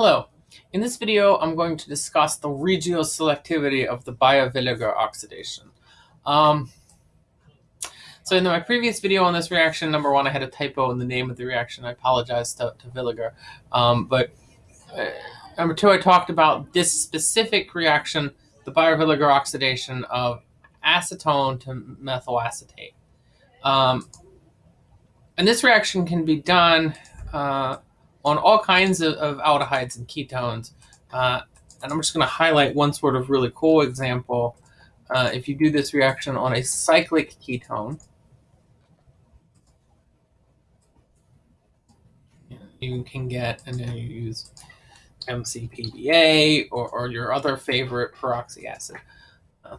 Hello. In this video, I'm going to discuss the regioselectivity of the Baeyer-Villiger oxidation. Um, so in my previous video on this reaction, number one, I had a typo in the name of the reaction. I apologize to, to Villiger. Um, but uh, number two, I talked about this specific reaction, the Baeyer-Villiger oxidation of acetone to methyl acetate. Um, and this reaction can be done uh, on all kinds of, of aldehydes and ketones. Uh, and I'm just going to highlight one sort of really cool example. Uh, if you do this reaction on a cyclic ketone, you can get, and then you use MCPBA or, or your other favorite peroxy acid. Uh,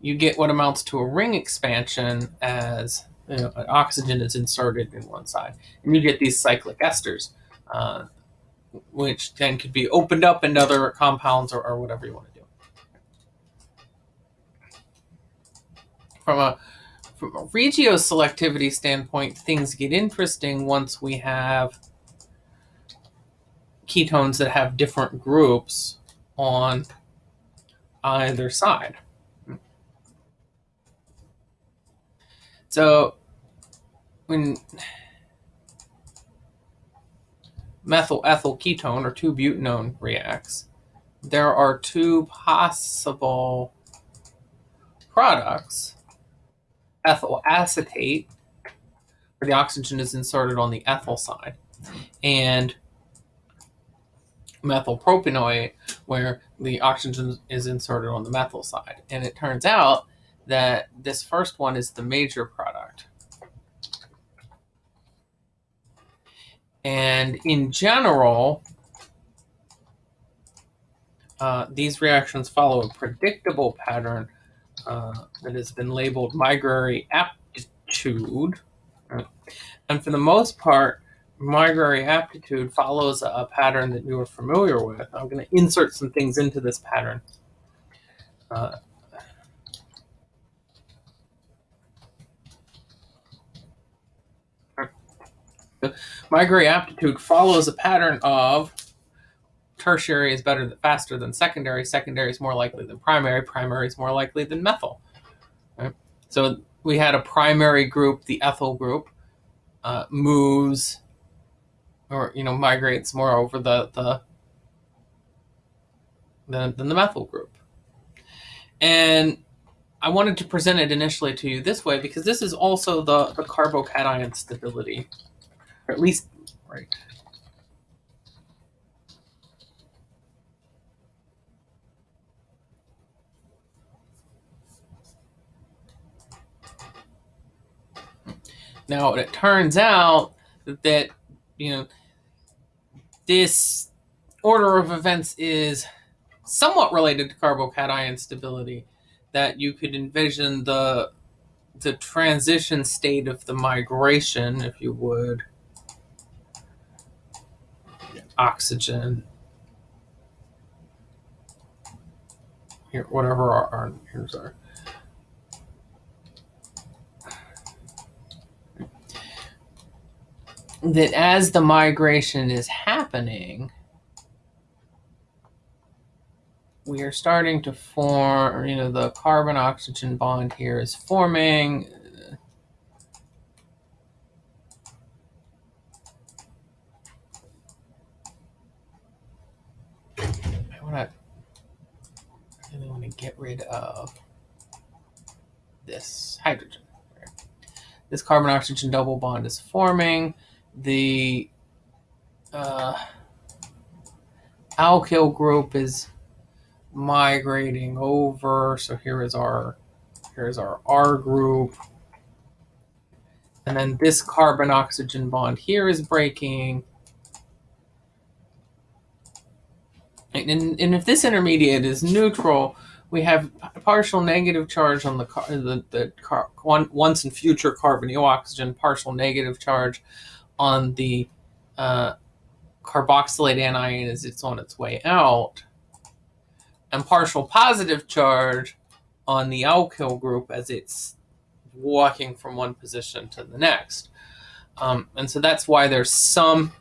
you get what amounts to a ring expansion as oxygen is inserted in one side, and you get these cyclic esters, uh, which then could be opened up into other compounds or, or whatever you want to do. From a from a regioselectivity standpoint, things get interesting once we have ketones that have different groups on either side. So when methyl ethyl ketone or 2-butanone reacts, there are two possible products. Ethyl acetate, where the oxygen is inserted on the ethyl side, and methyl propanoate, where the oxygen is inserted on the methyl side. And it turns out that this first one is the major product. And in general, uh, these reactions follow a predictable pattern uh, that has been labeled migratory aptitude. And for the most part, migratory aptitude follows a pattern that you are familiar with. I'm going to insert some things into this pattern. Uh, migrary aptitude follows a pattern of tertiary is better faster than secondary, secondary is more likely than primary, primary is more likely than methyl. Right? So we had a primary group, the ethyl group, uh, moves or you know migrates more over the the than, than the methyl group. And I wanted to present it initially to you this way because this is also the, the carbocation stability or at least, right. Now, it turns out that, you know, this order of events is somewhat related to carbocation stability, that you could envision the the transition state of the migration, if you would, oxygen. Here, whatever our, our our that as the migration is happening, we are starting to form, you know, the carbon oxygen bond here is forming. want I really want to get rid of this hydrogen. This carbon oxygen double bond is forming. The uh, alkyl group is migrating over. So here is our here is our R group. And then this carbon oxygen bond here is breaking. And, and if this intermediate is neutral, we have partial negative charge on the the, the car, one, once and future carbonyl oxygen, partial negative charge on the uh, carboxylate anion as it's on its way out, and partial positive charge on the alkyl group as it's walking from one position to the next. Um, and so that's why there's some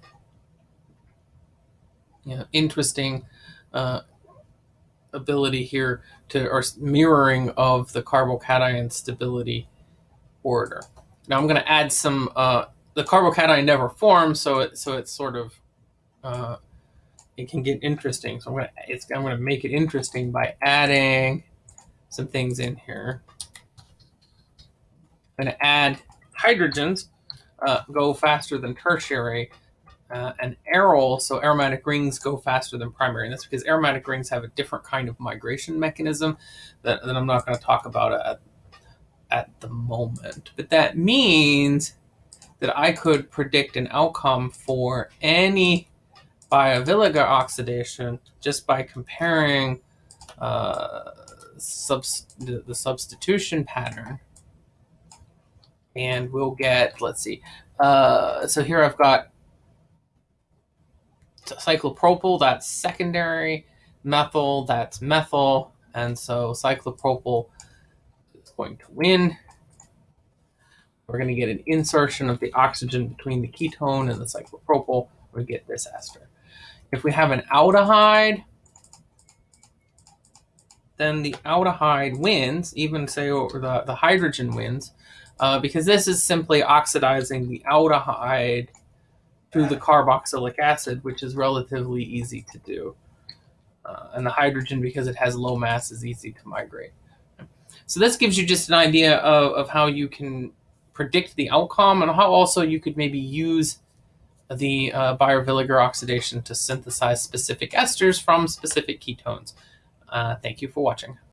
you know, interesting uh, ability here to or mirroring of the carbocation stability order. Now I'm going to add some. Uh, the carbocation never forms, so it so it's sort of uh, it can get interesting. So I'm going to it's I'm to make it interesting by adding some things in here. I'm going to add hydrogens uh, go faster than tertiary uh, and aryl, so aromatic rings go faster than primary. And that's because aromatic rings have a different kind of migration mechanism that, that I'm not going to talk about at, at the moment. But that means that I could predict an outcome for any Baeyer-Villiger oxidation just by comparing uh, the, the substitution pattern and we'll get, let's see, uh, so here I've got cyclopropyl, that's secondary, methyl, that's methyl, and so cyclopropyl is going to win. We're going to get an insertion of the oxygen between the ketone and the cyclopropyl. We get this ester. If we have an aldehyde, then the aldehyde wins, even say the, the hydrogen wins, uh, because this is simply oxidizing the aldehyde through the carboxylic acid, which is relatively easy to do. Uh, and the hydrogen, because it has low mass, is easy to migrate. So this gives you just an idea of, of how you can predict the outcome and how also you could maybe use the uh, Baeyer-Villiger oxidation to synthesize specific esters from specific ketones. Uh, thank you for watching.